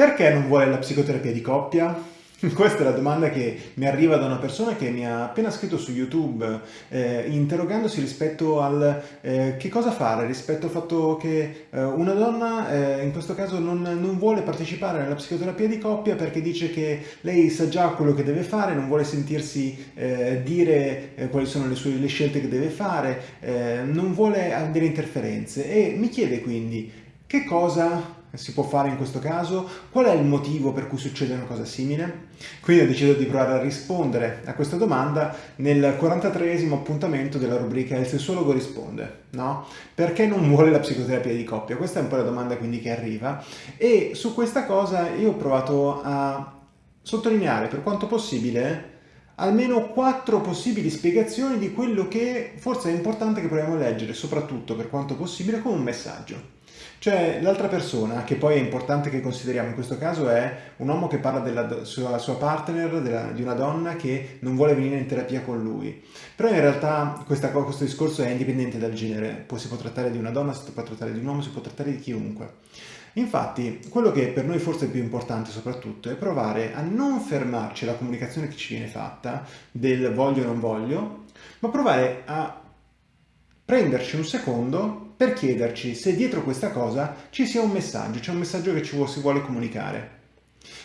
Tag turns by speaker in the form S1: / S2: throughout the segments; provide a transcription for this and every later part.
S1: Perché non vuole la psicoterapia di coppia? Questa è la domanda che mi arriva da una persona che mi ha appena scritto su YouTube eh, interrogandosi rispetto al eh, che cosa fare rispetto al fatto che eh, una donna eh, in questo caso non, non, vuole partecipare alla psicoterapia di coppia perché dice che lei sa già quello che deve fare, non vuole sentirsi eh, dire eh, quali sono le, sue, le scelte che deve fare, non vuole delle interferenze e mi chiede quindi che cosa si può fare in questo caso? Qual è il motivo per cui succede una cosa simile? Quindi ho deciso di provare a rispondere a questa domanda nel 43esimo appuntamento della rubrica Il sessuologo risponde, no? Perché non vuole la psicoterapia di coppia? Questa è un po' la domanda quindi che arriva e su questa cosa io ho provato a sottolineare per quanto possibile almeno quattro possibili spiegazioni di quello che forse è importante che proviamo a leggere, soprattutto per quanto possibile, come un messaggio. Cioè l'altra persona, che poi è importante che consideriamo in questo caso, è un uomo che parla della sua, sua partner, della, di una donna che non vuole venire in terapia con lui. Però in realtà questa, questo discorso è indipendente dal genere, poi si può trattare di una donna, si può trattare di un uomo, si può trattare di chiunque. Infatti, quello che per noi forse è più importante soprattutto è provare a non fermarci alla comunicazione che ci viene fatta, del voglio o non voglio, ma provare a prenderci un secondo per chiederci se dietro questa cosa ci sia un messaggio, c'è un messaggio che ci si vuole comunicare.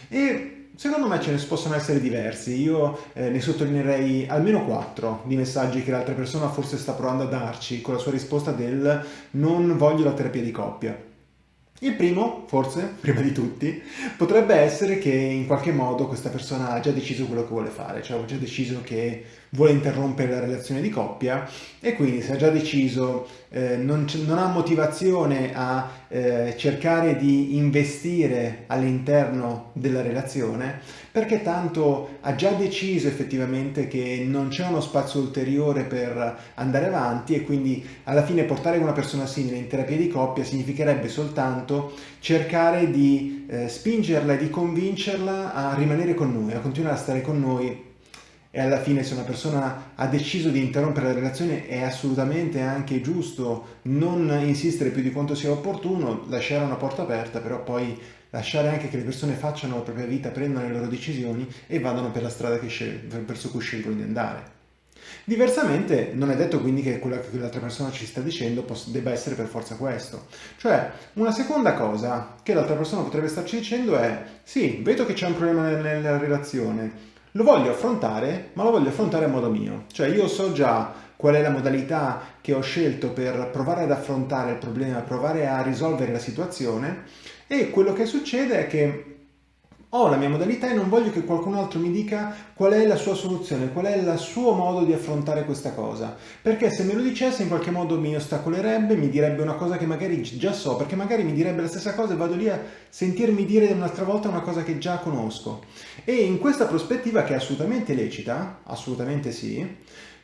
S1: E secondo me ce ne possono essere diversi, io eh, ne sottolineerei almeno quattro di messaggi che l'altra persona forse sta provando a darci con la sua risposta del non voglio la terapia di coppia. Il primo, forse, prima di tutti, potrebbe essere che in qualche modo questa persona ha già deciso quello che vuole fare, cioè ha già deciso che vuole interrompere la relazione di coppia e quindi se ha già deciso, eh, non, non, ha motivazione a eh, cercare di investire all'interno della relazione perché tanto ha già deciso effettivamente che non c'è uno spazio ulteriore per andare avanti e quindi alla fine portare una persona simile in terapia di coppia significherebbe soltanto cercare di eh, spingerla e di convincerla a rimanere con noi, a continuare a stare con noi e alla fine se una persona ha deciso di interrompere la relazione è assolutamente anche giusto non insistere più di quanto sia opportuno, lasciare una porta aperta, però poi lasciare anche che le persone facciano la propria vita, prendano le loro decisioni e vadano per la strada verso cui scelgono di andare. Diversamente non è detto quindi che quello che l'altra persona ci sta dicendo debba essere per forza questo. Cioè, una seconda cosa che l'altra persona potrebbe starci dicendo è sì, vedo che c'è un problema nella relazione, lo voglio affrontare, ma lo voglio affrontare a modo mio. Cioè io so già qual è la modalità che ho scelto per provare ad affrontare il problema, provare a risolvere la situazione e quello che succede è che ho la mia modalità e non voglio che qualcun altro mi dica qual è la sua soluzione, qual è il suo modo di affrontare questa cosa. Perché se me lo dicesse in qualche modo mi ostacolerebbe, mi direbbe una cosa che magari già so, perché magari mi direbbe la stessa cosa e vado lì a sentirmi dire un'altra volta una cosa che già conosco. E in questa prospettiva che è assolutamente lecita, assolutamente sì,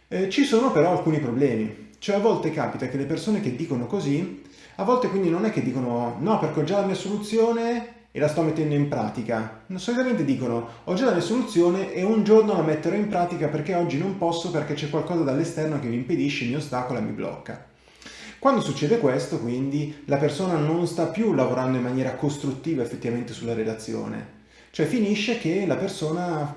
S1: eh, ci sono però alcuni problemi. Cioè a volte capita che le persone che dicono così, a volte quindi non è che dicono no perché ho già la mia soluzione e la sto mettendo in pratica. Solitamente dicono ho già la mia soluzione e un giorno la metterò in pratica perché oggi non posso perché c'è qualcosa dall'esterno che mi impedisce, mi ostacola, mi blocca. Quando succede questo, quindi, la persona non sta più lavorando in maniera costruttiva effettivamente sulla relazione. Cioè finisce che la persona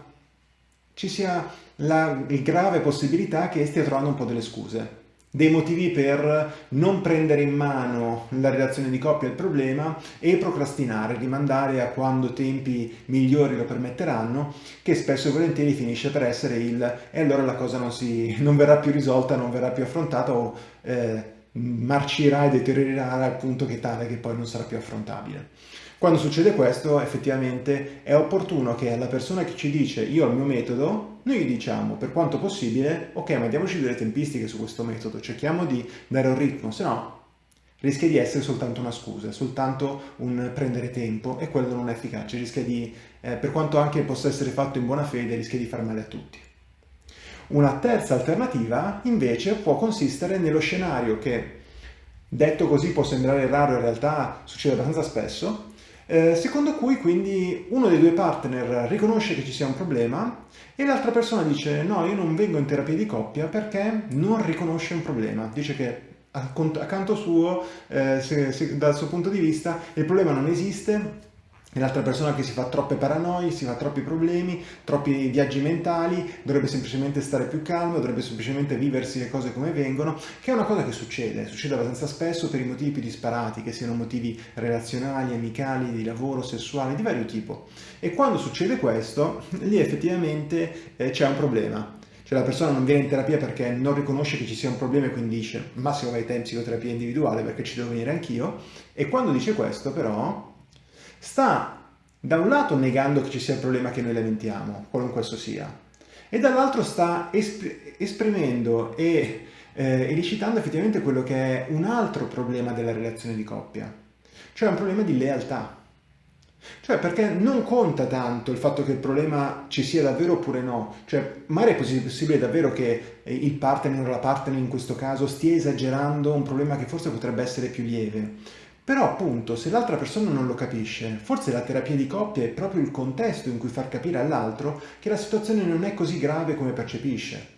S1: ci sia la grave possibilità che stia trovando un po' delle scuse dei motivi per non prendere in mano la relazione di coppia il problema e procrastinare, rimandare a quando tempi migliori lo permetteranno, che spesso e volentieri finisce per essere il e allora la cosa non, si, non verrà più risolta, non verrà più affrontata o eh, marcirà e deteriorerà al punto che tale che poi non sarà più affrontabile. Quando succede questo, effettivamente è opportuno che alla persona che ci dice io ho il mio metodo, noi gli diciamo per quanto possibile, ok, ma diamoci delle tempistiche su questo metodo, cerchiamo di dare un ritmo, se no rischia di essere soltanto una scusa, soltanto un prendere tempo e quello non è efficace, rischia di, eh, per quanto anche possa essere fatto in buona fede, rischia di far male a tutti. Una terza alternativa invece può consistere nello scenario che, detto così può sembrare raro, in realtà succede abbastanza spesso, eh, secondo cui quindi uno dei due partner riconosce che ci sia un problema e l'altra persona dice no, io non vengo in terapia di coppia perché non riconosce un problema, dice che accanto suo, eh, se, se, dal suo punto di vista, il problema non esiste e l'altra persona che si fa troppe paranoie, si fa troppi problemi, troppi viaggi mentali, dovrebbe semplicemente stare più calmo, dovrebbe semplicemente viversi le cose come vengono, che è una cosa che succede, succede abbastanza spesso per i motivi più disparati, che siano motivi relazionali, amicali, di lavoro, sessuali, di vario tipo. E quando succede questo, lì effettivamente eh, c'è un problema. Cioè la persona non viene in terapia perché non riconosce che ci sia un problema e quindi dice massimo vai te in psicoterapia individuale perché ci devo venire anch'io. E quando dice questo però sta da un lato negando che ci sia il problema che noi lamentiamo, qualunque esso sia, e dall'altro sta esp esprimendo e eh, elicitando effettivamente quello che è un altro problema della relazione di coppia, cioè un problema di lealtà. Cioè perché non conta tanto il fatto che il problema ci sia davvero oppure no, cioè magari è possibile davvero che il partner o la partner in questo caso stia esagerando un problema che forse potrebbe essere più lieve, però appunto se l'altra persona non lo capisce, forse la terapia di coppia è proprio il contesto in cui far capire all'altro che la situazione non è così grave come percepisce.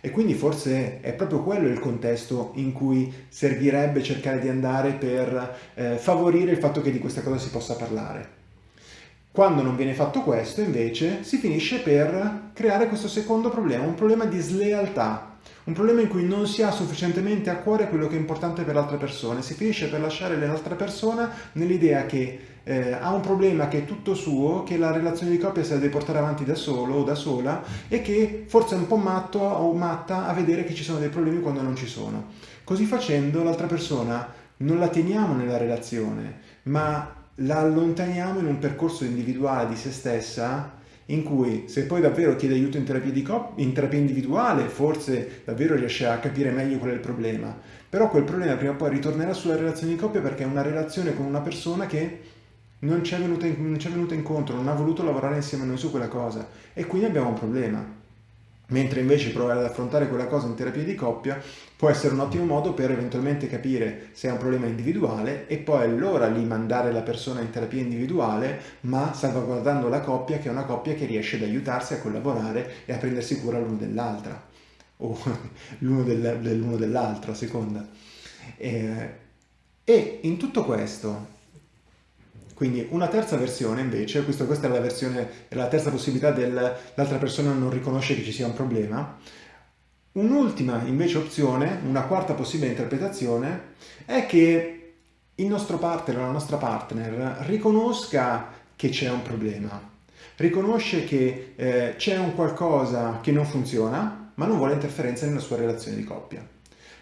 S1: E quindi forse è proprio quello il contesto in cui servirebbe cercare di andare per eh, favorire il fatto che di questa cosa si possa parlare. Quando non viene fatto questo, invece, si finisce per creare questo secondo problema, un problema di slealtà un problema in cui non si ha sufficientemente a cuore quello che è importante per l'altra persona, si finisce per lasciare l'altra persona nell'idea che eh, ha un problema che è tutto suo, che la relazione di coppia si deve portare avanti da solo o da sola e che forse è un po' matto o matta a vedere che ci sono dei problemi quando non ci sono. Così facendo l'altra persona non la teniamo nella relazione, ma la allontaniamo in un percorso individuale di se stessa in cui se poi davvero chiede aiuto in terapia, in terapia individuale forse davvero riesce a capire meglio qual è il problema, però quel problema prima o poi ritornerà sulla relazione di coppia perché è una relazione con una persona che non ci è venuta, in, venuta incontro, non ha voluto lavorare insieme a noi su quella cosa. E quindi abbiamo un problema mentre invece provare ad affrontare quella cosa in terapia di coppia può essere un ottimo modo per eventualmente capire se è un problema individuale e poi allora lì mandare la persona in terapia individuale ma salvaguardando la coppia che è una coppia che riesce ad aiutarsi a collaborare e a prendersi cura l'uno dell'altra. O l'uno dell'altro a seconda. E, e in tutto questo quindi una terza versione invece, questo, questa è la, versione, è la terza possibilità dell'altra persona non riconosce che ci sia un problema, un'ultima invece opzione, una quarta possibile interpretazione, è che il nostro partner la nostra partner riconosca che c'è un problema, riconosce che eh, c'è un qualcosa che non funziona, ma non vuole interferenza nella sua relazione di coppia.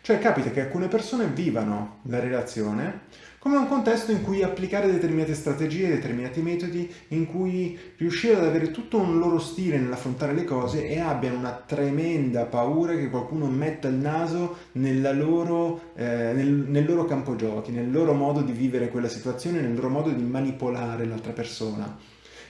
S1: Cioè capita che alcune persone vivano la relazione come un contesto in cui applicare determinate strategie, determinati metodi, in cui riuscire ad avere tutto un loro stile nell'affrontare le cose e abbiano una tremenda paura che qualcuno metta il naso loro, eh, nel, nel loro campo giochi, nel loro modo di vivere quella situazione, nel loro modo di manipolare l'altra persona.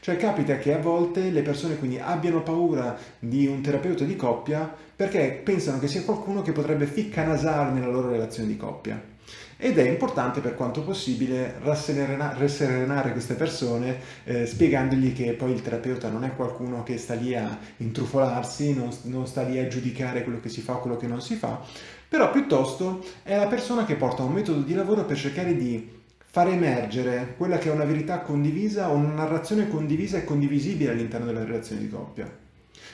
S1: Cioè capita che a volte le persone quindi abbiano paura di un terapeuta di coppia perché pensano che sia qualcuno che potrebbe ficcanasare nella loro relazione di coppia ed è importante per quanto possibile rasserenare queste persone eh, spiegandogli che poi il terapeuta non è qualcuno che sta lì a intrufolarsi, non, non sta lì a giudicare quello che si fa o quello che non si fa, però piuttosto è la persona che porta un metodo di lavoro per cercare di far emergere quella che è una verità condivisa o una narrazione condivisa e condivisibile all'interno della relazione di coppia.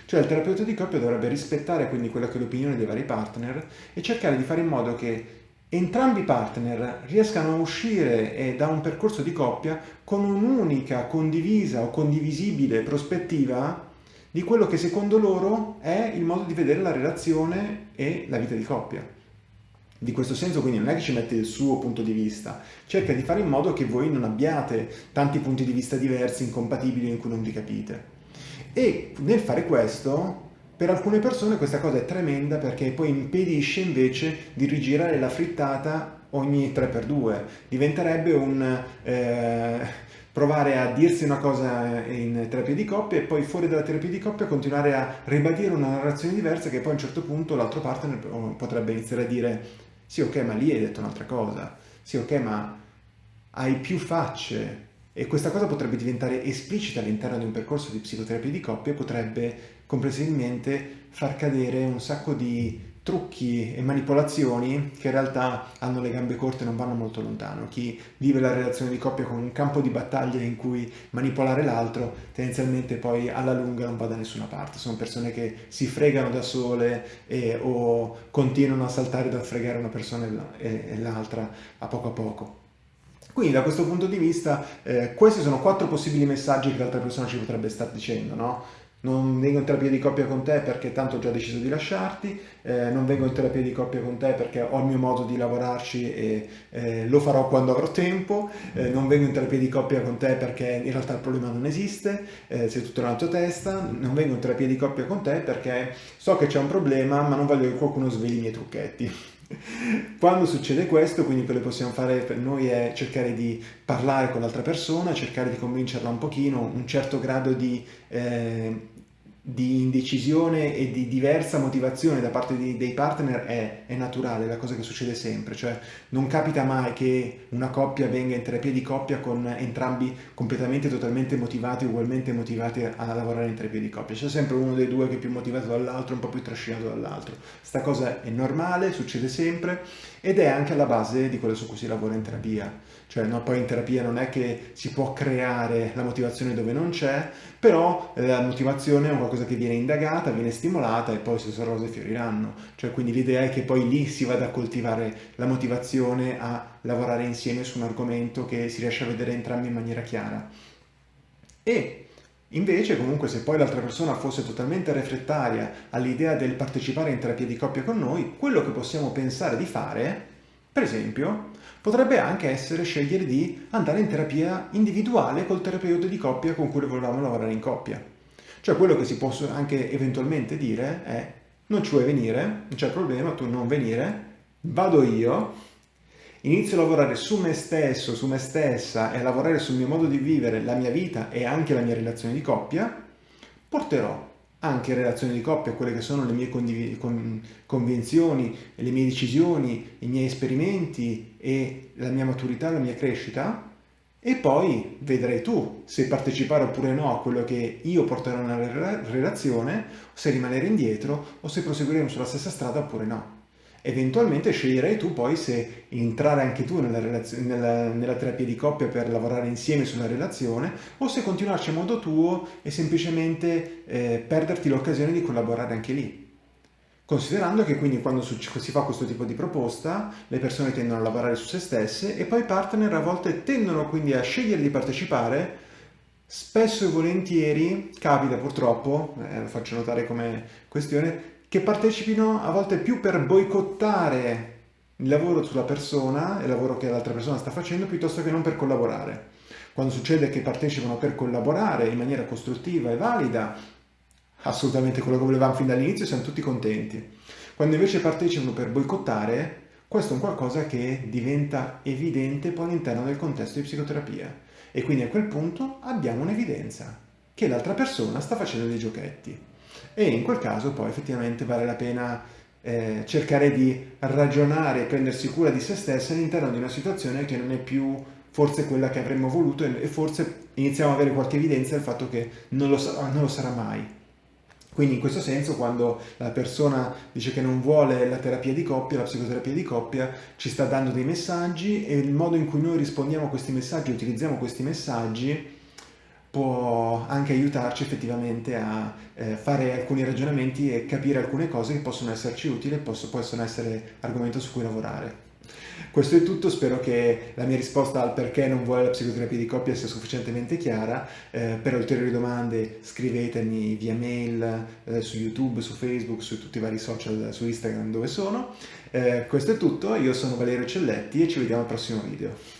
S1: Cioè il terapeuta di coppia dovrebbe rispettare quindi quella che è l'opinione dei vari partner e cercare di fare in modo che entrambi i partner riescano a uscire da un percorso di coppia con un'unica condivisa o condivisibile prospettiva di quello che secondo loro è il modo di vedere la relazione e la vita di coppia. Di questo senso quindi non è che ci mette il suo punto di vista, cerca di fare in modo che voi non abbiate tanti punti di vista diversi, incompatibili, in cui non vi capite. E nel fare questo per alcune persone questa cosa è tremenda perché poi impedisce invece di rigirare la frittata ogni 3x2. Diventerebbe un eh, provare a dirsi una cosa in terapia di coppia e poi fuori dalla terapia di coppia continuare a ribadire una narrazione diversa che poi a un certo punto l'altro partner potrebbe iniziare a dire sì ok ma lì hai detto un'altra cosa, sì ok ma hai più facce, e questa cosa potrebbe diventare esplicita all'interno di un percorso di psicoterapia di coppia e potrebbe comprensibilmente far cadere un sacco di trucchi e manipolazioni che in realtà hanno le gambe corte e non vanno molto lontano. Chi vive la relazione di coppia con un campo di battaglia in cui manipolare l'altro, tendenzialmente poi alla lunga non va da nessuna parte. Sono persone che si fregano da sole e, o continuano a saltare dal fregare una persona e l'altra a poco a poco. Quindi da questo punto di vista eh, questi sono quattro possibili messaggi che l'altra persona ci potrebbe stare dicendo, no? Non vengo in terapia di coppia con te perché tanto ho già deciso di lasciarti, eh, non vengo in terapia di coppia con te perché ho il mio modo di lavorarci e eh, lo farò quando avrò tempo, eh, non vengo in terapia di coppia con te perché in realtà il problema non esiste, eh, sei tutto nella tua testa, non vengo in terapia di coppia con te perché so che c'è un problema ma non voglio che qualcuno sveli i miei trucchetti. Quando succede questo, quindi quello che possiamo fare per noi è cercare di parlare con l'altra persona, cercare di convincerla un pochino, un certo grado di eh, di indecisione e di diversa motivazione da parte di, dei partner è, è, naturale, è la cosa che succede sempre, cioè non capita mai che una coppia venga in terapia di coppia con entrambi completamente, totalmente motivati, ugualmente motivati a lavorare in terapia di coppia, c'è sempre uno dei due che è più motivato dall'altro, un po' più trascinato dall'altro. Sta cosa è normale, succede sempre ed è anche alla base di quello su cui si lavora in terapia. Cioè, no, poi in terapia non è che si può creare la motivazione dove non c'è, però eh, la motivazione è un qualcosa che viene indagata, viene stimolata e poi queste cose fioriranno. Cioè, quindi l'idea è che poi lì si vada a coltivare la motivazione a lavorare insieme su un argomento che si riesce a vedere entrambi in maniera chiara. E Invece, comunque, se poi l'altra persona fosse totalmente refrattaria all'idea del partecipare in terapia di coppia con noi, quello che possiamo pensare di fare, per esempio, potrebbe anche essere scegliere di andare in terapia individuale col terapeuta di coppia con cui volevamo lavorare in coppia. Cioè quello che si può anche eventualmente dire è non ci vuoi venire, non c'è problema, tu non venire, vado io, inizio a lavorare su me stesso, su me stessa e a lavorare sul mio modo di vivere la mia vita e anche la mia relazione di coppia, porterò anche in relazione di coppia quelle che sono le mie con convinzioni, le mie decisioni, i miei esperimenti e la mia maturità, la mia crescita, e poi vedrai tu se partecipare oppure no a quello che io porterò nella relazione, se rimanere indietro o se proseguiremo sulla stessa strada oppure no. Eventualmente sceglierai tu poi se entrare anche tu nella, nella, nella, terapia di coppia per lavorare insieme sulla relazione o se continuarci a modo tuo e semplicemente eh, perderti l'occasione di collaborare anche lì. Considerando che quindi quando si fa questo tipo di proposta le persone tendono a lavorare su se stesse e poi i partner a volte tendono quindi a scegliere di partecipare spesso e volentieri, capita purtroppo, eh, lo faccio notare come questione, che partecipino a volte più per boicottare il lavoro sulla persona, il lavoro che l'altra persona sta facendo, piuttosto che non per collaborare. Quando succede che partecipano per collaborare in maniera costruttiva e valida, assolutamente quello che volevamo fin dall'inizio, siamo tutti contenti. Quando invece partecipano per boicottare, questo è un qualcosa che diventa evidente poi all'interno del contesto di psicoterapia. E quindi a quel punto abbiamo un'evidenza che l'altra persona sta facendo dei giochetti. E in quel caso poi effettivamente vale la pena eh, cercare di ragionare e prendersi cura di se stessi all'interno di una situazione che non è più forse quella che avremmo voluto e forse iniziamo ad avere qualche evidenza del fatto che non lo, sarà, non lo sarà mai. Quindi in questo senso quando la persona dice che non vuole la terapia di coppia, la psicoterapia di coppia, ci sta dando dei messaggi e il modo in cui noi rispondiamo a questi messaggi, utilizziamo questi messaggi, può anche aiutarci effettivamente a eh, fare alcuni ragionamenti e capire alcune cose che possono esserci utili e possono essere argomento su cui lavorare. Questo è tutto, spero che la mia risposta al perché non vuole la psicoterapia di coppia sia sufficientemente chiara. Eh, per ulteriori domande scrivetemi via mail, eh, su YouTube, su Facebook, su tutti i vari social, su Instagram dove sono. Eh, questo è tutto, io sono Valerio Celletti e ci vediamo al prossimo video.